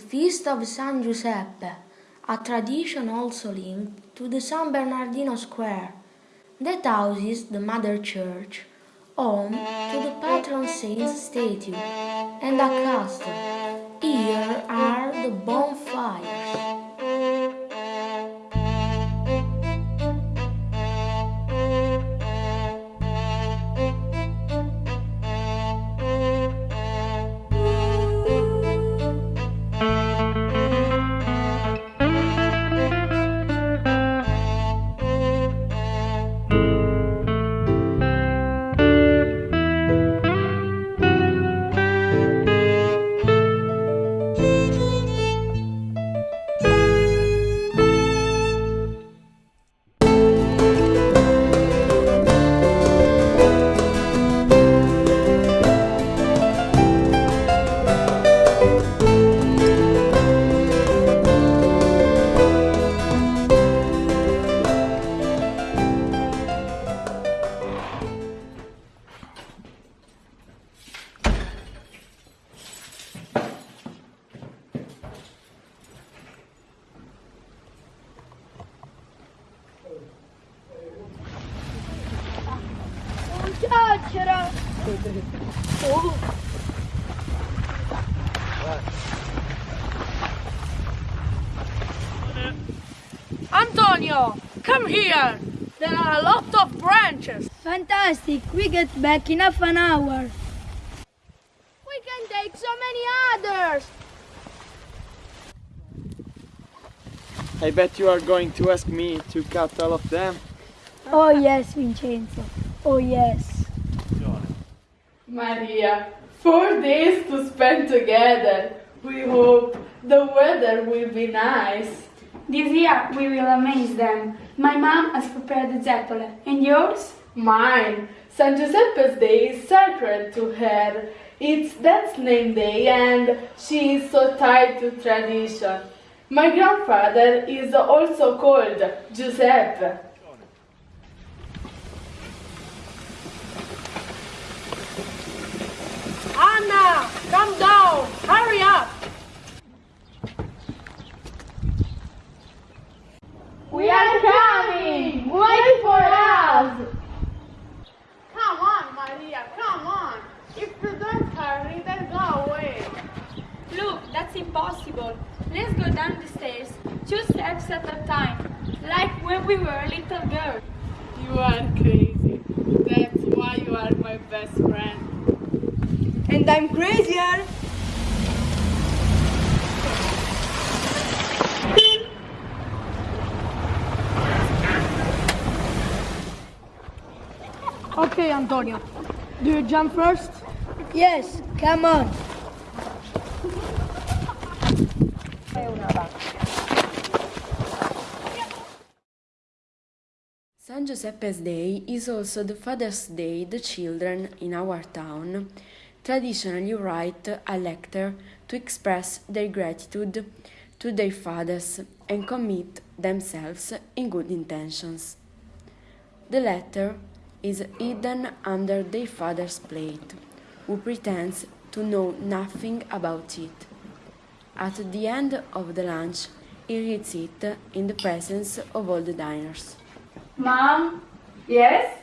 feast of San Giuseppe, a tradition also linked to the San Bernardino Square. That houses the Mother Church, home to the patron saint's statue, and a castle. Here are the bonfires. Chiacchiera! Oğlum. Oh. Antonio, come here. There are a lot of branches. Fantastic! We get back in half an hour. We can take so many others. I bet you are going to ask me to cut all of them. Oh yes, Vincenzo. Oh yes. Maria, four days to spend together. We hope the weather will be nice. This year we will amaze them. My mom has prepared the zeppole. And yours? Mine, San Giuseppe's Day is sacred to her. It's dad's name day and she is so tied to tradition. My grandfather is also called Giuseppe. Two steps at a time, like when we were a little girls. You are crazy. That's why you are my best friend. And I'm crazier. Okay, Antonio. Do you jump first? Yes, come on. San Giuseppe's Day is also the Father's Day the children in our town traditionally write a letter to express their gratitude to their fathers and commit themselves in good intentions. The letter is hidden under their father's plate, who pretends to know nothing about it. At the end of the lunch, he reads it in the presence of all the diners. Mom? Yes?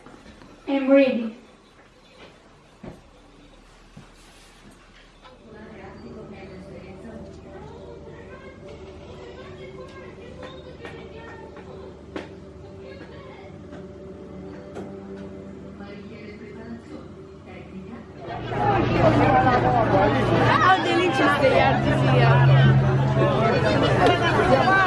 I'm ready. How delicious they are this year.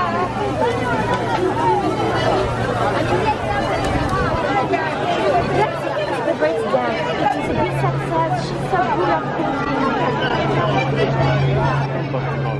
I'm